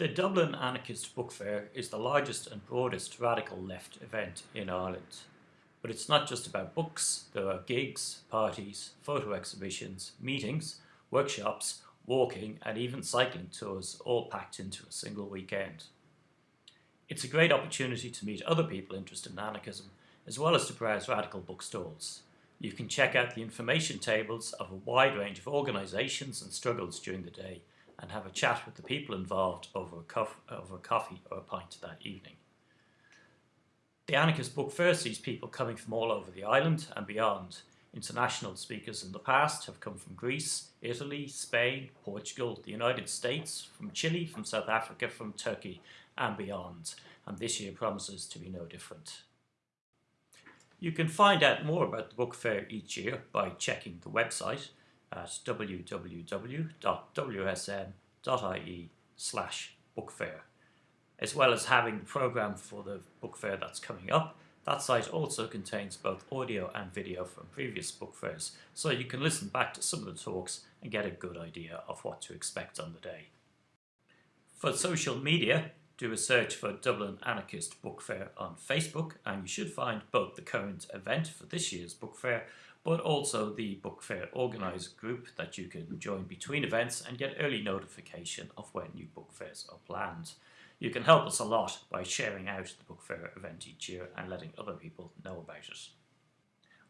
The Dublin Anarchist Book Fair is the largest and broadest radical left event in Ireland. But it's not just about books, there are gigs, parties, photo exhibitions, meetings, workshops, walking and even cycling tours all packed into a single weekend. It's a great opportunity to meet other people interested in anarchism as well as to browse radical bookstores. You can check out the information tables of a wide range of organisations and struggles during the day and have a chat with the people involved over a, over a coffee or a pint that evening. The Anarchist Book Fair sees people coming from all over the island and beyond. International speakers in the past have come from Greece, Italy, Spain, Portugal, the United States, from Chile, from South Africa, from Turkey and beyond, and this year promises to be no different. You can find out more about the book fair each year by checking the website at www.wsm.ie slash bookfair. As well as having the programme for the book fair that's coming up, that site also contains both audio and video from previous book fairs, so you can listen back to some of the talks and get a good idea of what to expect on the day. For social media, do a search for Dublin Anarchist Book Fair on Facebook and you should find both the current event for this year's book fair but also the book fair organiser group that you can join between events and get early notification of when new book fairs are planned. You can help us a lot by sharing out the book fair event each year and letting other people know about it.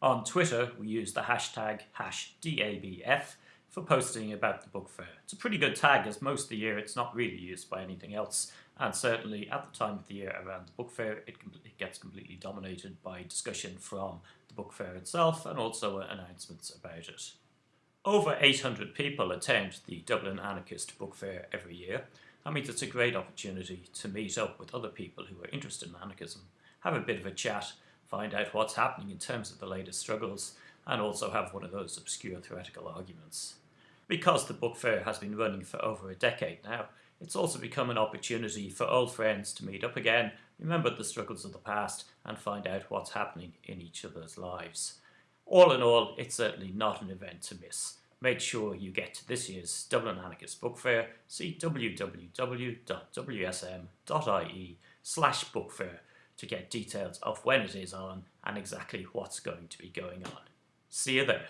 On Twitter, we use the hashtag HashDABF for posting about the book fair. It's a pretty good tag as most of the year it's not really used by anything else and certainly at the time of the year around the book fair it, it gets completely dominated by discussion from the book fair itself and also announcements about it. Over 800 people attend the Dublin Anarchist Book Fair every year. That means it's a great opportunity to meet up with other people who are interested in anarchism, have a bit of a chat, find out what's happening in terms of the latest struggles, and also have one of those obscure theoretical arguments. Because the book fair has been running for over a decade now, it's also become an opportunity for old friends to meet up again, remember the struggles of the past, and find out what's happening in each other's lives. All in all, it's certainly not an event to miss. Make sure you get to this year's Dublin Anarchist Book Fair. See www.wsm.ie slash book fair to get details of when it is on and exactly what's going to be going on. See you there.